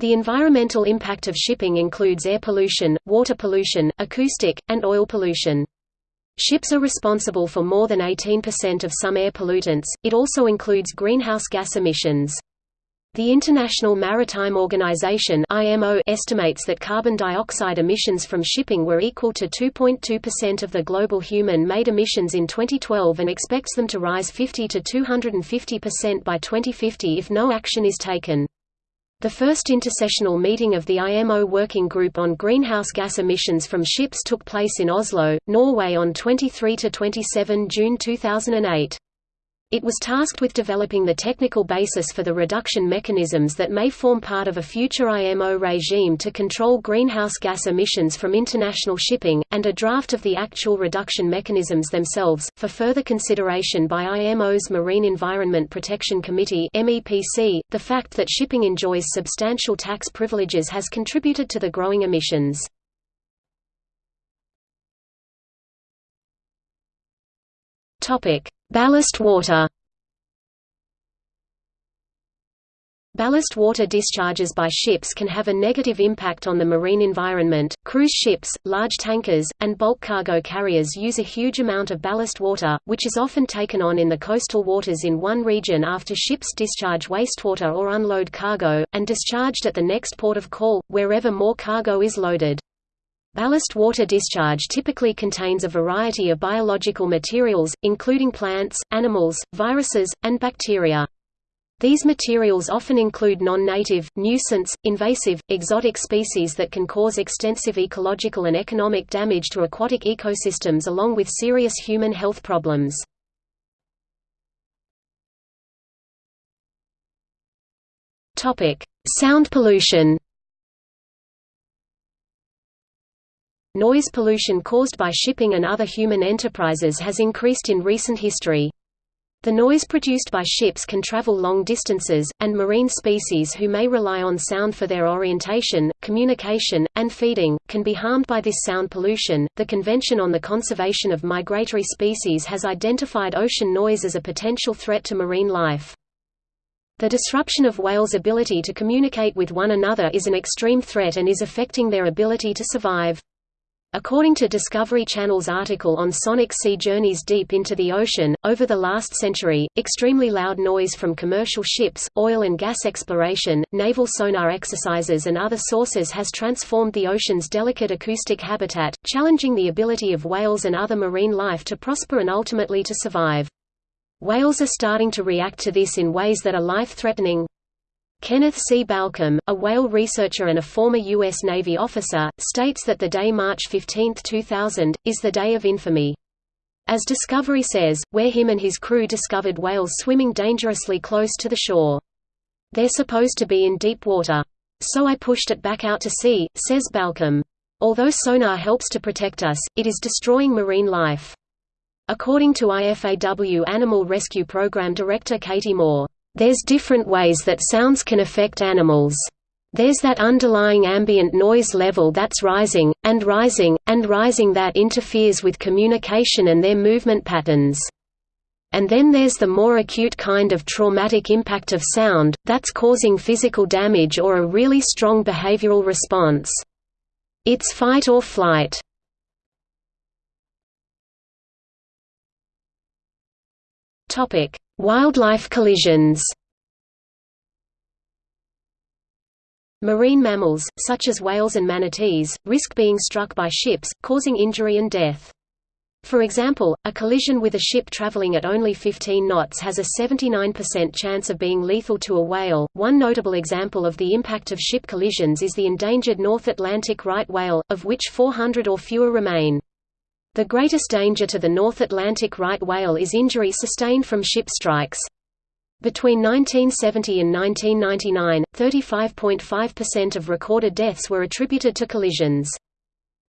The environmental impact of shipping includes air pollution, water pollution, acoustic, and oil pollution. Ships are responsible for more than 18% of some air pollutants, it also includes greenhouse gas emissions. The International Maritime Organization estimates that carbon dioxide emissions from shipping were equal to 2.2% of the global human-made emissions in 2012 and expects them to rise 50 to 250% by 2050 if no action is taken. The first intersessional meeting of the IMO Working Group on Greenhouse Gas Emissions from Ships took place in Oslo, Norway on 23–27 June 2008. It was tasked with developing the technical basis for the reduction mechanisms that may form part of a future IMO regime to control greenhouse gas emissions from international shipping, and a draft of the actual reduction mechanisms themselves, for further consideration by IMO's Marine Environment Protection Committee .The fact that shipping enjoys substantial tax privileges has contributed to the growing emissions. Topic Ballast water Ballast water discharges by ships can have a negative impact on the marine environment. Cruise ships, large tankers, and bulk cargo carriers use a huge amount of ballast water, which is often taken on in the coastal waters in one region after ships discharge wastewater or unload cargo, and discharged at the next port of call, wherever more cargo is loaded. Ballast water discharge typically contains a variety of biological materials, including plants, animals, viruses, and bacteria. These materials often include non-native, nuisance, invasive, exotic species that can cause extensive ecological and economic damage to aquatic ecosystems along with serious human health problems. Sound pollution Noise pollution caused by shipping and other human enterprises has increased in recent history. The noise produced by ships can travel long distances, and marine species who may rely on sound for their orientation, communication, and feeding, can be harmed by this sound pollution. The Convention on the Conservation of Migratory Species has identified ocean noise as a potential threat to marine life. The disruption of whales' ability to communicate with one another is an extreme threat and is affecting their ability to survive. According to Discovery Channel's article on sonic sea journeys deep into the ocean, over the last century, extremely loud noise from commercial ships, oil and gas exploration, naval sonar exercises and other sources has transformed the ocean's delicate acoustic habitat, challenging the ability of whales and other marine life to prosper and ultimately to survive. Whales are starting to react to this in ways that are life-threatening. Kenneth C. Balcomb, a whale researcher and a former U.S. Navy officer, states that the day March 15, 2000, is the day of infamy. As Discovery says, where him and his crew discovered whales swimming dangerously close to the shore. They're supposed to be in deep water. So I pushed it back out to sea, says Balcomb. Although sonar helps to protect us, it is destroying marine life. According to IFAW Animal Rescue Program Director Katie Moore, there's different ways that sounds can affect animals. There's that underlying ambient noise level that's rising, and rising, and rising that interferes with communication and their movement patterns. And then there's the more acute kind of traumatic impact of sound, that's causing physical damage or a really strong behavioral response. It's fight or flight. Topic: Wildlife collisions Marine mammals, such as whales and manatees, risk being struck by ships, causing injury and death. For example, a collision with a ship traveling at only 15 knots has a 79% chance of being lethal to a whale. One notable example of the impact of ship collisions is the endangered North Atlantic right whale, of which 400 or fewer remain. The greatest danger to the North Atlantic right whale is injury sustained from ship strikes. Between 1970 and 1999, 35.5% of recorded deaths were attributed to collisions.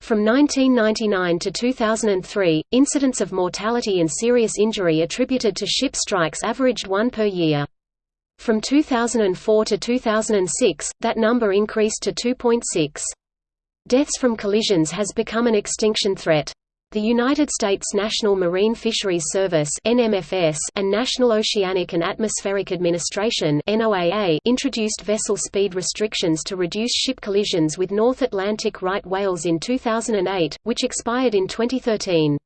From 1999 to 2003, incidents of mortality and serious injury attributed to ship strikes averaged one per year. From 2004 to 2006, that number increased to 2.6. Deaths from collisions has become an extinction threat. The United States National Marine Fisheries Service (NMFS) and National Oceanic and Atmospheric Administration (NOAA) introduced vessel speed restrictions to reduce ship collisions with North Atlantic right whales in 2008, which expired in 2013.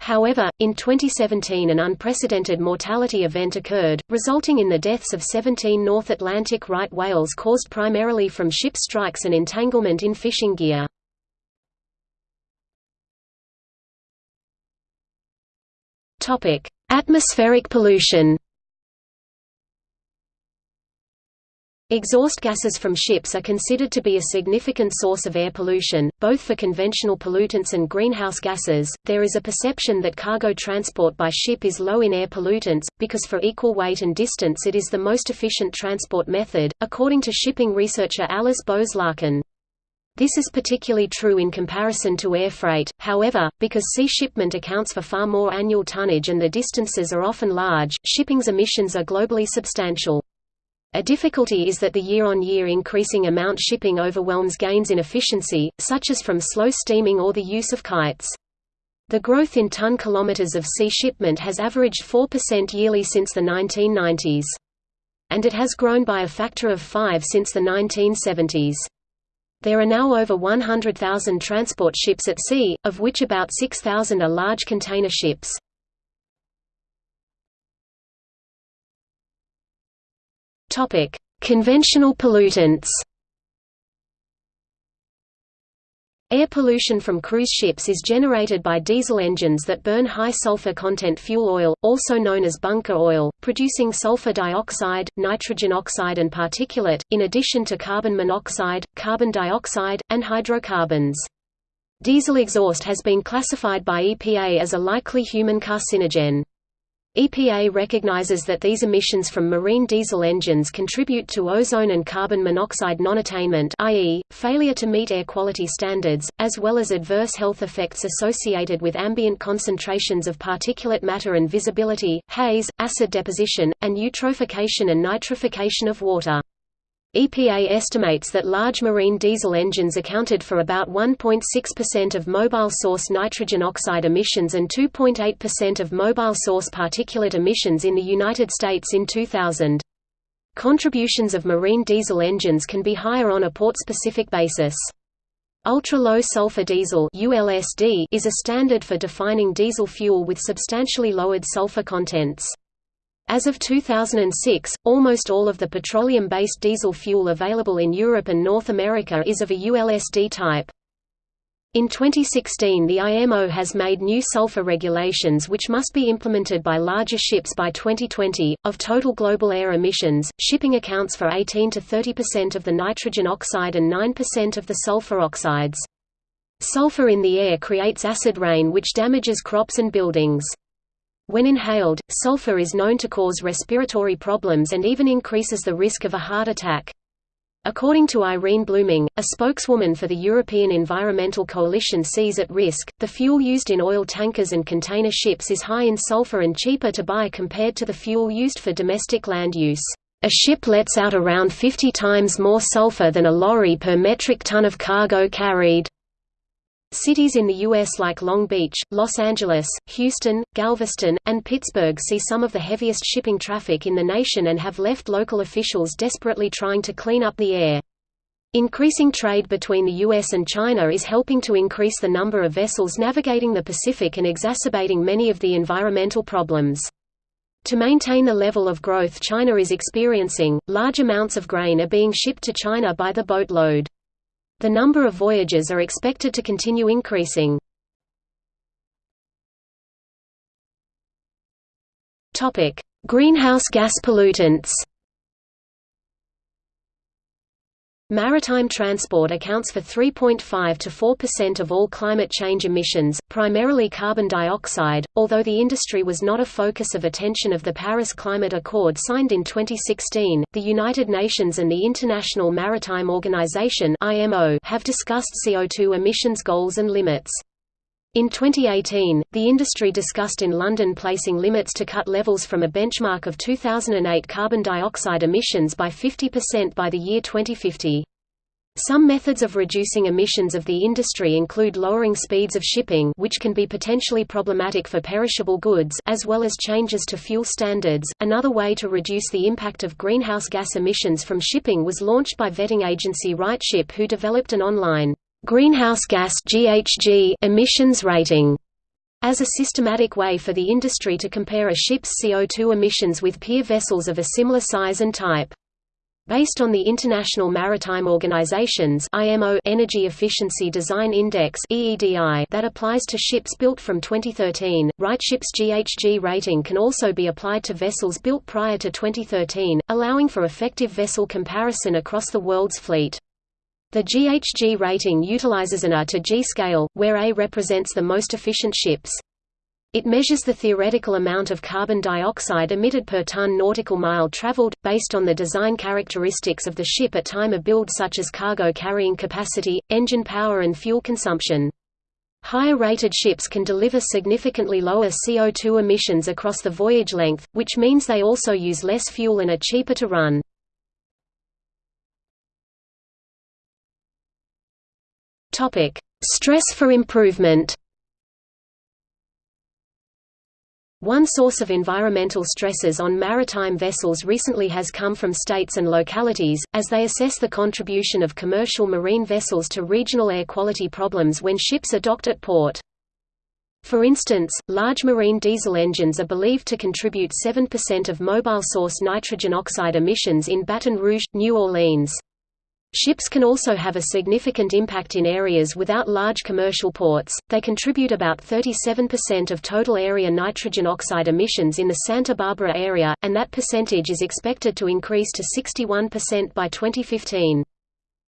However, in 2017 an unprecedented mortality event occurred, resulting in the deaths of 17 North Atlantic right whales caused primarily from ship strikes and entanglement in fishing gear. Topic: Atmospheric pollution. Exhaust gases from ships are considered to be a significant source of air pollution, both for conventional pollutants and greenhouse gases. There is a perception that cargo transport by ship is low in air pollutants, because for equal weight and distance it is the most efficient transport method, according to shipping researcher Alice Bows-Larkin. This is particularly true in comparison to air freight, however, because sea shipment accounts for far more annual tonnage and the distances are often large, shipping's emissions are globally substantial. A difficulty is that the year-on-year -year increasing amount shipping overwhelms gains in efficiency, such as from slow steaming or the use of kites. The growth in ton kilometers of sea shipment has averaged 4% yearly since the 1990s. And it has grown by a factor of 5 since the 1970s. There are now over 100,000 transport ships at sea, of which about 6,000 are large container ships. Conventional pollutants Air pollution from cruise ships is generated by diesel engines that burn high sulfur content fuel oil, also known as bunker oil, producing sulfur dioxide, nitrogen oxide and particulate, in addition to carbon monoxide, carbon dioxide, and hydrocarbons. Diesel exhaust has been classified by EPA as a likely human carcinogen. EPA recognizes that these emissions from marine diesel engines contribute to ozone and carbon monoxide non-attainment i.e., failure to meet air quality standards, as well as adverse health effects associated with ambient concentrations of particulate matter and visibility, haze, acid deposition, and eutrophication and nitrification of water. EPA estimates that large marine diesel engines accounted for about 1.6% of mobile source nitrogen oxide emissions and 2.8% of mobile source particulate emissions in the United States in 2000. Contributions of marine diesel engines can be higher on a port-specific basis. Ultra-low sulfur diesel ULSD is a standard for defining diesel fuel with substantially lowered sulfur contents. As of 2006, almost all of the petroleum-based diesel fuel available in Europe and North America is of a ULSD type. In 2016 the IMO has made new sulfur regulations which must be implemented by larger ships by 2020. Of total global air emissions, shipping accounts for 18 to 30% of the nitrogen oxide and 9% of the sulfur oxides. Sulfur in the air creates acid rain which damages crops and buildings. When inhaled, sulfur is known to cause respiratory problems and even increases the risk of a heart attack. According to Irene Blooming, a spokeswoman for the European Environmental Coalition Seas At Risk, the fuel used in oil tankers and container ships is high in sulfur and cheaper to buy compared to the fuel used for domestic land use. A ship lets out around 50 times more sulfur than a lorry per metric ton of cargo carried. Cities in the U.S. like Long Beach, Los Angeles, Houston, Galveston, and Pittsburgh see some of the heaviest shipping traffic in the nation and have left local officials desperately trying to clean up the air. Increasing trade between the U.S. and China is helping to increase the number of vessels navigating the Pacific and exacerbating many of the environmental problems. To maintain the level of growth China is experiencing, large amounts of grain are being shipped to China by the boatload. The number of voyages are expected to continue increasing. Greenhouse gas pollutants Maritime transport accounts for 3.5 to 4% of all climate change emissions, primarily carbon dioxide, although the industry was not a focus of attention of the Paris Climate Accord signed in 2016. The United Nations and the International Maritime Organization (IMO) have discussed CO2 emissions goals and limits. In 2018, the industry discussed in London placing limits to cut levels from a benchmark of 2008 carbon dioxide emissions by 50% by the year 2050. Some methods of reducing emissions of the industry include lowering speeds of shipping which can be potentially problematic for perishable goods as well as changes to fuel standards. Another way to reduce the impact of greenhouse gas emissions from shipping was launched by vetting agency RightShip who developed an online greenhouse gas GHG emissions rating as a systematic way for the industry to compare a ship's CO2 emissions with peer vessels of a similar size and type. Based on the International Maritime Organization's IMO Energy Efficiency Design Index (EEDI) that applies to ships built from 2013, RightShip's GHG rating can also be applied to vessels built prior to 2013, allowing for effective vessel comparison across the world's fleet. The GHG rating utilizes an A to G scale, where A represents the most efficient ships. It measures the theoretical amount of carbon dioxide emitted per ton nautical mile traveled, based on the design characteristics of the ship at time of build such as cargo carrying capacity, engine power and fuel consumption. Higher rated ships can deliver significantly lower CO2 emissions across the voyage length, which means they also use less fuel and are cheaper to run. Stress for improvement One source of environmental stresses on maritime vessels recently has come from states and localities, as they assess the contribution of commercial marine vessels to regional air quality problems when ships are docked at port. For instance, large marine diesel engines are believed to contribute 7% of mobile source nitrogen oxide emissions in Baton Rouge, New Orleans. Ships can also have a significant impact in areas without large commercial ports. They contribute about 37% of total area nitrogen oxide emissions in the Santa Barbara area, and that percentage is expected to increase to 61% by 2015.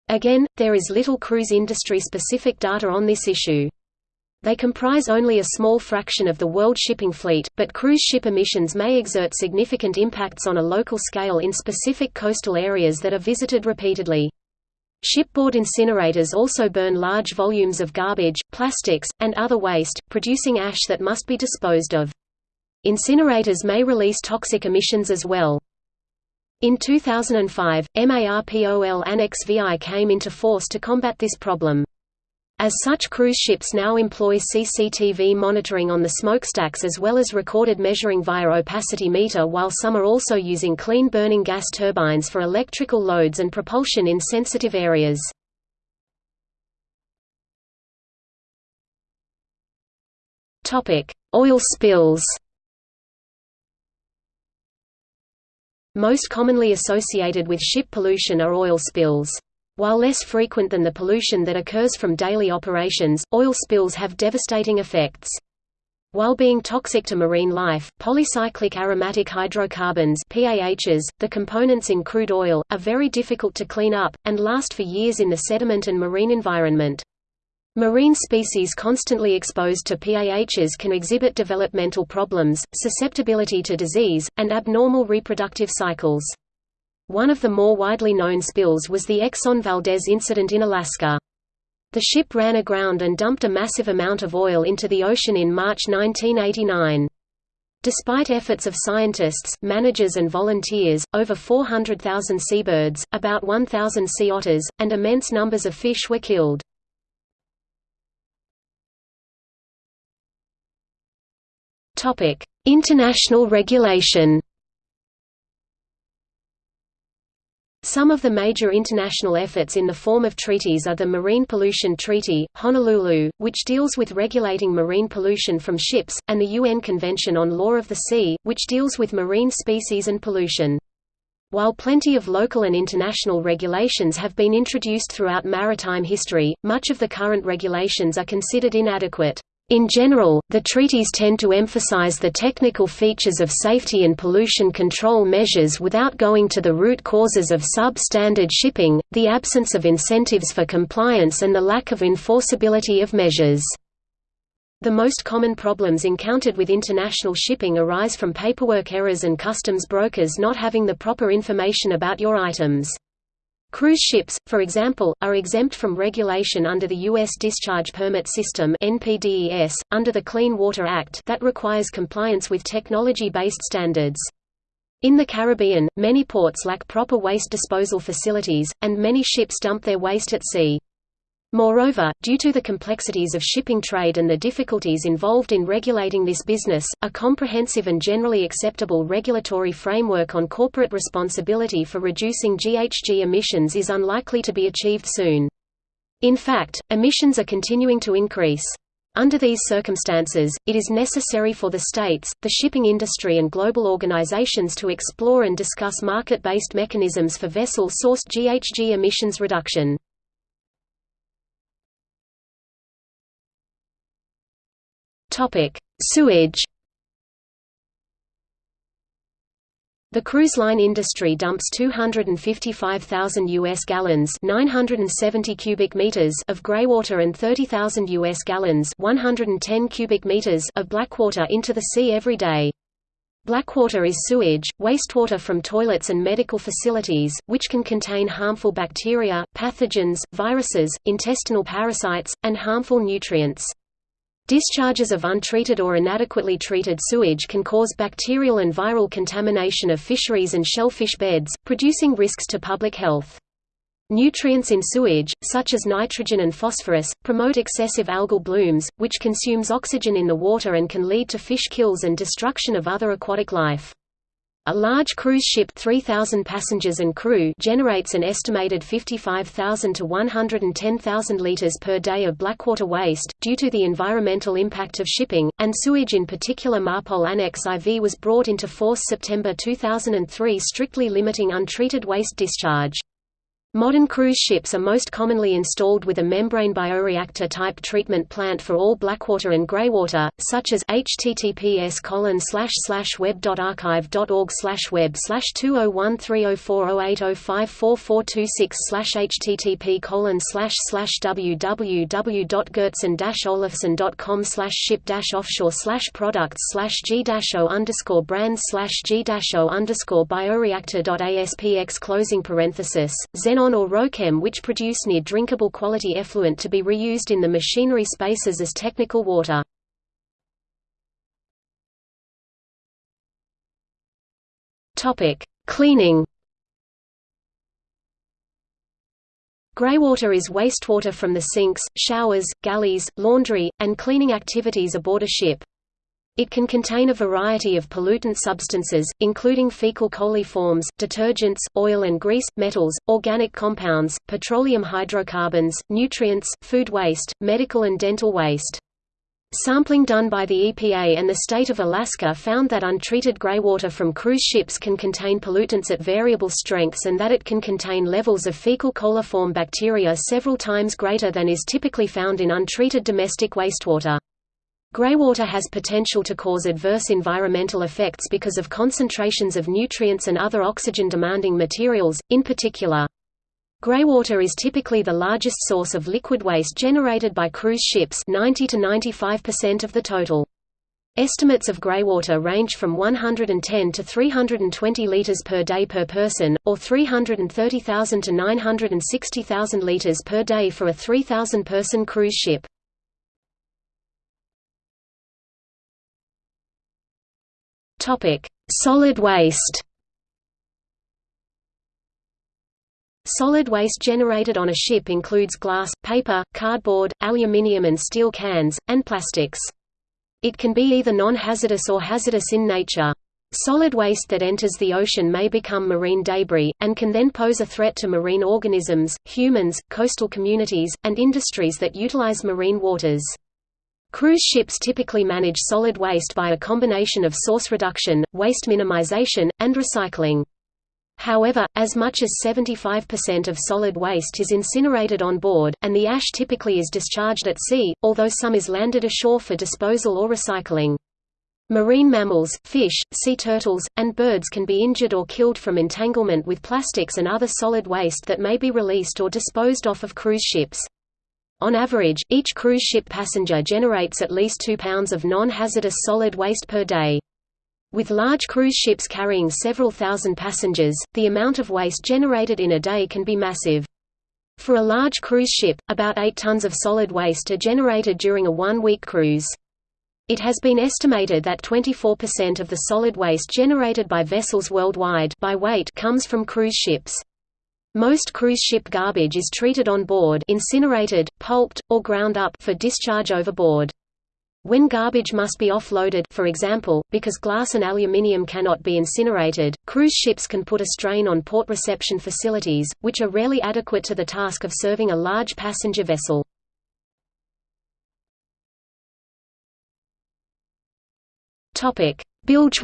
Again, there is little cruise industry specific data on this issue. They comprise only a small fraction of the world shipping fleet, but cruise ship emissions may exert significant impacts on a local scale in specific coastal areas that are visited repeatedly. Shipboard incinerators also burn large volumes of garbage, plastics, and other waste, producing ash that must be disposed of. Incinerators may release toxic emissions as well. In 2005, MARPOL Annex VI came into force to combat this problem. As such cruise ships now employ CCTV monitoring on the smokestacks as well as recorded measuring via opacity meter while some are also using clean burning gas turbines for electrical loads and propulsion in sensitive areas. Oil spills Most commonly associated with ship pollution are oil spills. While less frequent than the pollution that occurs from daily operations, oil spills have devastating effects. While being toxic to marine life, polycyclic aromatic hydrocarbons PAHs, the components in crude oil, are very difficult to clean up, and last for years in the sediment and marine environment. Marine species constantly exposed to PAHs can exhibit developmental problems, susceptibility to disease, and abnormal reproductive cycles. One of the more widely known spills was the Exxon Valdez incident in Alaska. The ship ran aground and dumped a massive amount of oil into the ocean in March 1989. Despite efforts of scientists, managers and volunteers, over 400,000 seabirds, about 1,000 sea otters, and immense numbers of fish were killed. International regulation Some of the major international efforts in the form of treaties are the Marine Pollution Treaty, Honolulu, which deals with regulating marine pollution from ships, and the UN Convention on Law of the Sea, which deals with marine species and pollution. While plenty of local and international regulations have been introduced throughout maritime history, much of the current regulations are considered inadequate. In general, the treaties tend to emphasize the technical features of safety and pollution control measures without going to the root causes of substandard shipping, the absence of incentives for compliance and the lack of enforceability of measures. The most common problems encountered with international shipping arise from paperwork errors and customs brokers not having the proper information about your items. Cruise ships, for example, are exempt from regulation under the U.S. Discharge Permit System (NPDES), under the Clean Water Act that requires compliance with technology-based standards. In the Caribbean, many ports lack proper waste disposal facilities, and many ships dump their waste at sea. Moreover, due to the complexities of shipping trade and the difficulties involved in regulating this business, a comprehensive and generally acceptable regulatory framework on corporate responsibility for reducing GHG emissions is unlikely to be achieved soon. In fact, emissions are continuing to increase. Under these circumstances, it is necessary for the states, the shipping industry and global organizations to explore and discuss market-based mechanisms for vessel-sourced GHG emissions reduction. Topic: Sewage. The cruise line industry dumps 255,000 US gallons, 970 cubic meters of greywater and 30,000 US gallons, 110 cubic meters of blackwater into the sea every day. Blackwater is sewage, wastewater from toilets and medical facilities, which can contain harmful bacteria, pathogens, viruses, intestinal parasites, and harmful nutrients. Discharges of untreated or inadequately treated sewage can cause bacterial and viral contamination of fisheries and shellfish beds, producing risks to public health. Nutrients in sewage, such as nitrogen and phosphorus, promote excessive algal blooms, which consumes oxygen in the water and can lead to fish kills and destruction of other aquatic life. A large cruise ship 3,000 passengers and crew generates an estimated 55,000 to 110,000 litres per day of blackwater waste, due to the environmental impact of shipping, and sewage in particular MARPOL Annex IV was brought into force September 2003 strictly limiting untreated waste discharge. Modern cruise ships are most commonly installed with a membrane bioreactor type treatment plant for all blackwater and greywater, such as https web.archive.org web 20130408054426 http www.goertzen-olufsen.com ship offshore products g o underscore brands g o underscore closing parenthesis Xenon or Rochem which produce near drinkable quality effluent to be reused in the machinery spaces as technical water. Cleaning Greywater is wastewater from the sinks, showers, galleys, laundry, and cleaning activities aboard a ship. It can contain a variety of pollutant substances, including fecal coliforms, detergents, oil and grease, metals, organic compounds, petroleum hydrocarbons, nutrients, food waste, medical and dental waste. Sampling done by the EPA and the state of Alaska found that untreated greywater from cruise ships can contain pollutants at variable strengths and that it can contain levels of fecal coliform bacteria several times greater than is typically found in untreated domestic wastewater. Greywater has potential to cause adverse environmental effects because of concentrations of nutrients and other oxygen-demanding materials, in particular. Greywater is typically the largest source of liquid waste generated by cruise ships 90 to 95% of the total. Estimates of greywater range from 110 to 320 liters per day per person, or 330,000 to 960,000 liters per day for a 3,000-person cruise ship. Topic: Solid waste. Solid waste generated on a ship includes glass, paper, cardboard, aluminium and steel cans, and plastics. It can be either non-hazardous or hazardous in nature. Solid waste that enters the ocean may become marine debris, and can then pose a threat to marine organisms, humans, coastal communities, and industries that utilize marine waters. Cruise ships typically manage solid waste by a combination of source reduction, waste minimization, and recycling. However, as much as 75% of solid waste is incinerated on board, and the ash typically is discharged at sea, although some is landed ashore for disposal or recycling. Marine mammals, fish, sea turtles, and birds can be injured or killed from entanglement with plastics and other solid waste that may be released or disposed off of cruise ships. On average, each cruise ship passenger generates at least 2 pounds of non-hazardous solid waste per day. With large cruise ships carrying several thousand passengers, the amount of waste generated in a day can be massive. For a large cruise ship, about 8 tons of solid waste are generated during a one-week cruise. It has been estimated that 24% of the solid waste generated by vessels worldwide by weight comes from cruise ships. Most cruise ship garbage is treated on board incinerated, pulped, or ground up for discharge overboard. When garbage must be offloaded for example, because glass and aluminium cannot be incinerated, cruise ships can put a strain on port reception facilities, which are rarely adequate to the task of serving a large passenger vessel. Bilge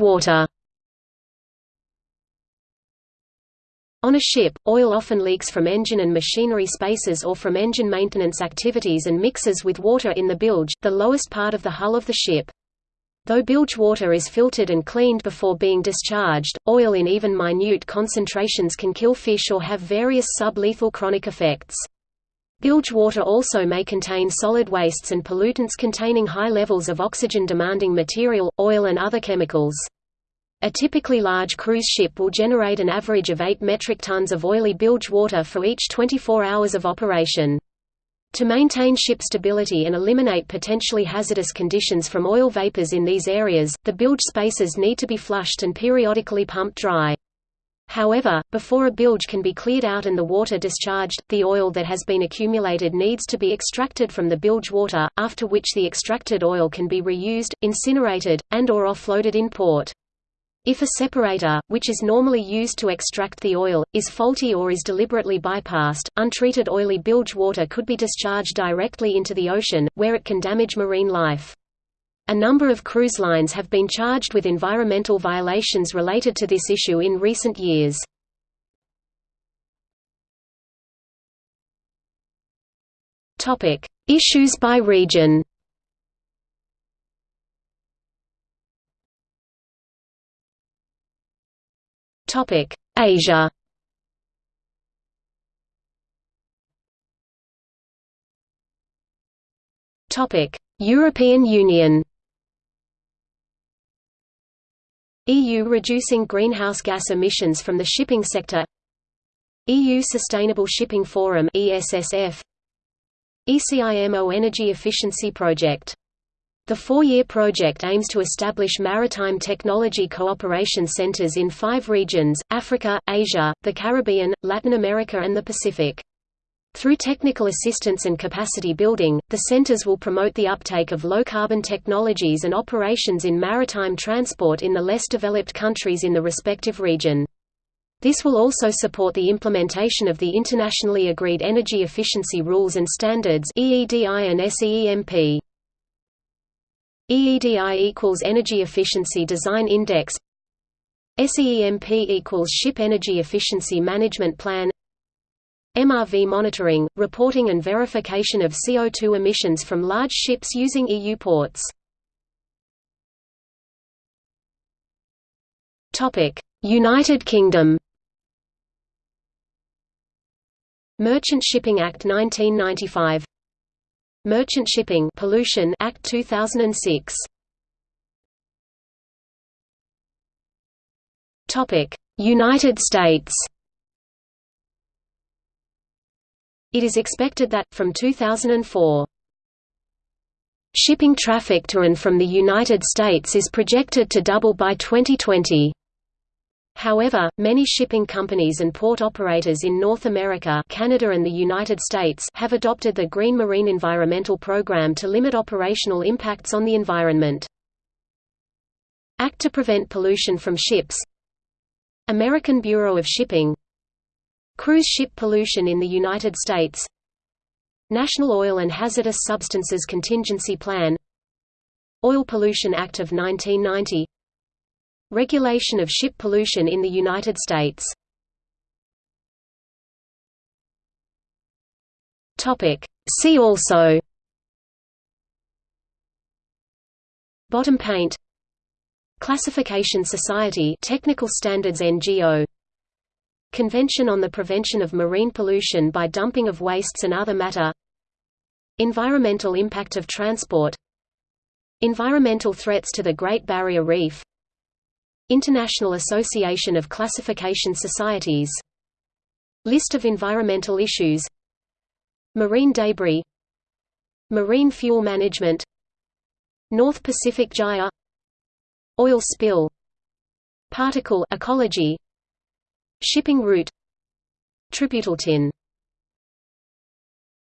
On a ship, oil often leaks from engine and machinery spaces or from engine maintenance activities and mixes with water in the bilge, the lowest part of the hull of the ship. Though bilge water is filtered and cleaned before being discharged, oil in even minute concentrations can kill fish or have various sub-lethal chronic effects. Bilge water also may contain solid wastes and pollutants containing high levels of oxygen-demanding material, oil and other chemicals. A typically large cruise ship will generate an average of 8 metric tons of oily bilge water for each 24 hours of operation. To maintain ship stability and eliminate potentially hazardous conditions from oil vapors in these areas, the bilge spaces need to be flushed and periodically pumped dry. However, before a bilge can be cleared out and the water discharged, the oil that has been accumulated needs to be extracted from the bilge water, after which the extracted oil can be reused, incinerated, and or offloaded in port. If a separator, which is normally used to extract the oil, is faulty or is deliberately bypassed, untreated oily bilge water could be discharged directly into the ocean, where it can damage marine life. A number of cruise lines have been charged with environmental violations related to this issue in recent years. Issues by region Topic: Asia. Topic: European Union. EU reducing greenhouse gas emissions from the shipping sector. EU Sustainable Shipping Forum ESSF. ECIMO Energy Efficiency Project the four-year project aims to establish maritime technology cooperation centers in five regions, Africa, Asia, the Caribbean, Latin America and the Pacific. Through technical assistance and capacity building, the centers will promote the uptake of low-carbon technologies and operations in maritime transport in the less developed countries in the respective region. This will also support the implementation of the internationally agreed energy efficiency rules and standards EEDI and SEEMP. EEDI equals Energy Efficiency Design Index. SEEMP equals Ship Energy Efficiency Management Plan. MRV monitoring, reporting and verification of CO2 emissions from large ships using EU ports. United Kingdom. Merchant Shipping Act 1995 Merchant Shipping Pollution Act 2006. Topic: United States. It is expected that from 2004 Shipping traffic to and from the United States is projected to double by 2020. However, many shipping companies and port operators in North America Canada and the United States have adopted the Green Marine Environmental Program to limit operational impacts on the environment. Act to prevent pollution from ships. American Bureau of Shipping. Cruise ship pollution in the United States. National Oil and Hazardous Substances Contingency Plan. Oil Pollution Act of 1990 Regulation of ship pollution in the United States. See also. Bottom paint. Classification Society Technical Standards NGO Convention on the Prevention of Marine Pollution by Dumping of Wastes and Other Matter. Environmental Impact of Transport. Environmental Threats to the Great Barrier Reef International Association of Classification Societies. List of environmental issues. Marine debris. Marine fuel management. North Pacific Gyre. Oil spill. Particle ecology. Shipping route. Tributyltin